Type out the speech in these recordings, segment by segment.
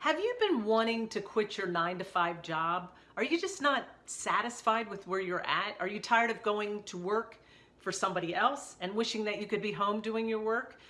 Have you been wanting to quit your nine to five job? Are you just not satisfied with where you're at? Are you tired of going to work for somebody else and wishing that you could be home doing your work?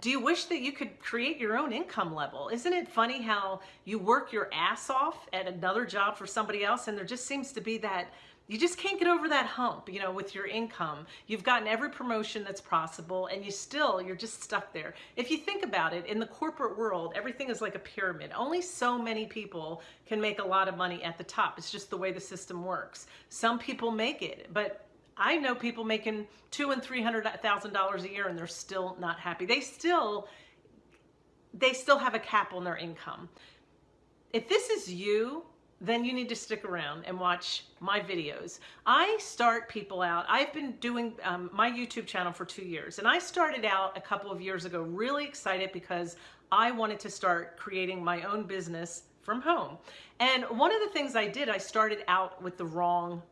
Do you wish that you could create your own income level? Isn't it funny how you work your ass off at another job for somebody else and there just seems to be that you just can't get over that hump, you know, with your income. You've gotten every promotion that's possible and you still, you're just stuck there. If you think about it, in the corporate world, everything is like a pyramid. Only so many people can make a lot of money at the top. It's just the way the system works. Some people make it, but I know people making two and three hundred thousand dollars a year and they're still not happy. They still they still have a cap on their income. If this is you, then you need to stick around and watch my videos. I start people out. I've been doing um, my YouTube channel for two years and I started out a couple of years ago really excited because I wanted to start creating my own business from home. And one of the things I did, I started out with the wrong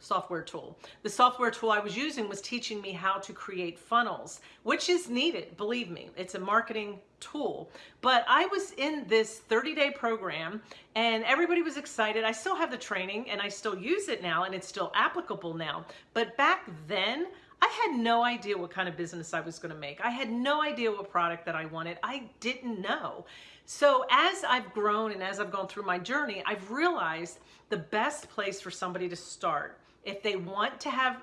software tool. The software tool I was using was teaching me how to create funnels, which is needed, believe me. It's a marketing tool. But I was in this 30-day program and everybody was excited. I still have the training and I still use it now and it's still applicable now. But back then, I had no idea what kind of business I was going to make. I had no idea what product that I wanted. I didn't know. So as I've grown and as I've gone through my journey, I've realized the best place for somebody to start if they want to have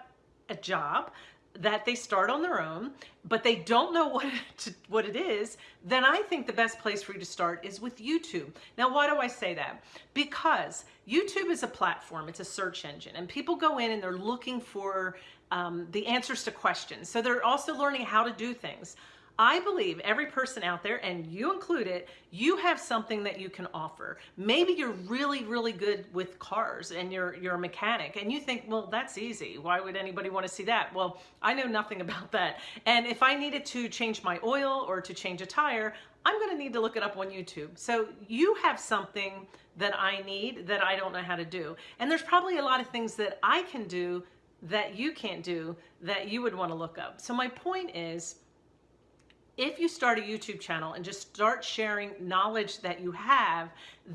a job that they start on their own, but they don't know what, to, what it is, then I think the best place for you to start is with YouTube. Now, why do I say that? Because YouTube is a platform, it's a search engine, and people go in and they're looking for um, the answers to questions. So they're also learning how to do things. I believe every person out there, and you included, you have something that you can offer. Maybe you're really, really good with cars and you're, you're a mechanic and you think, well, that's easy. Why would anybody want to see that? Well, I know nothing about that. And if I needed to change my oil or to change a tire, I'm going to need to look it up on YouTube. So you have something that I need that I don't know how to do. And there's probably a lot of things that I can do that you can't do that you would want to look up. So my point is, if you start a YouTube channel and just start sharing knowledge that you have,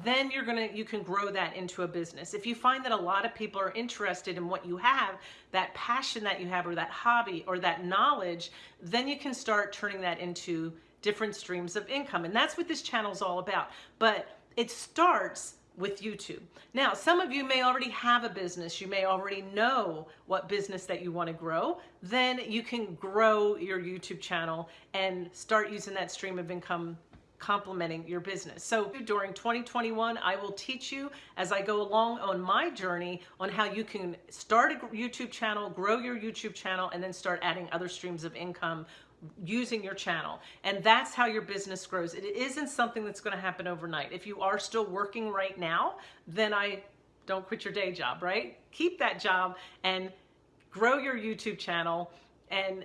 then you're gonna you can grow that into a business. If you find that a lot of people are interested in what you have, that passion that you have or that hobby or that knowledge, then you can start turning that into different streams of income. And that's what this channel is all about. But it starts with YouTube. Now, some of you may already have a business. You may already know what business that you want to grow. Then you can grow your YouTube channel and start using that stream of income complementing your business. So during 2021, I will teach you as I go along on my journey on how you can start a YouTube channel, grow your YouTube channel, and then start adding other streams of income using your channel. And that's how your business grows. It isn't something that's going to happen overnight. If you are still working right now, then I don't quit your day job, right? Keep that job and grow your YouTube channel and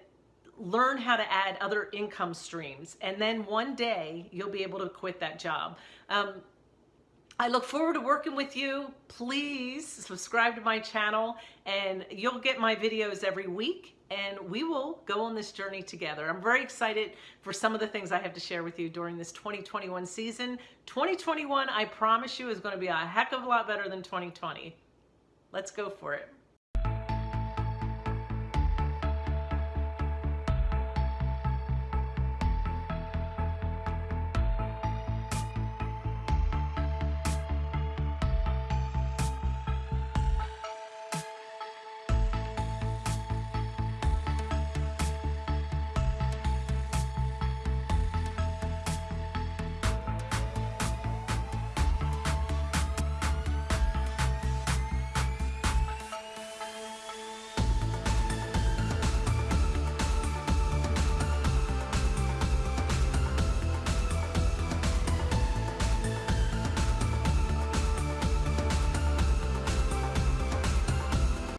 learn how to add other income streams. And then one day you'll be able to quit that job. Um, I look forward to working with you. Please subscribe to my channel and you'll get my videos every week and we will go on this journey together. I'm very excited for some of the things I have to share with you during this 2021 season. 2021, I promise you, is going to be a heck of a lot better than 2020. Let's go for it.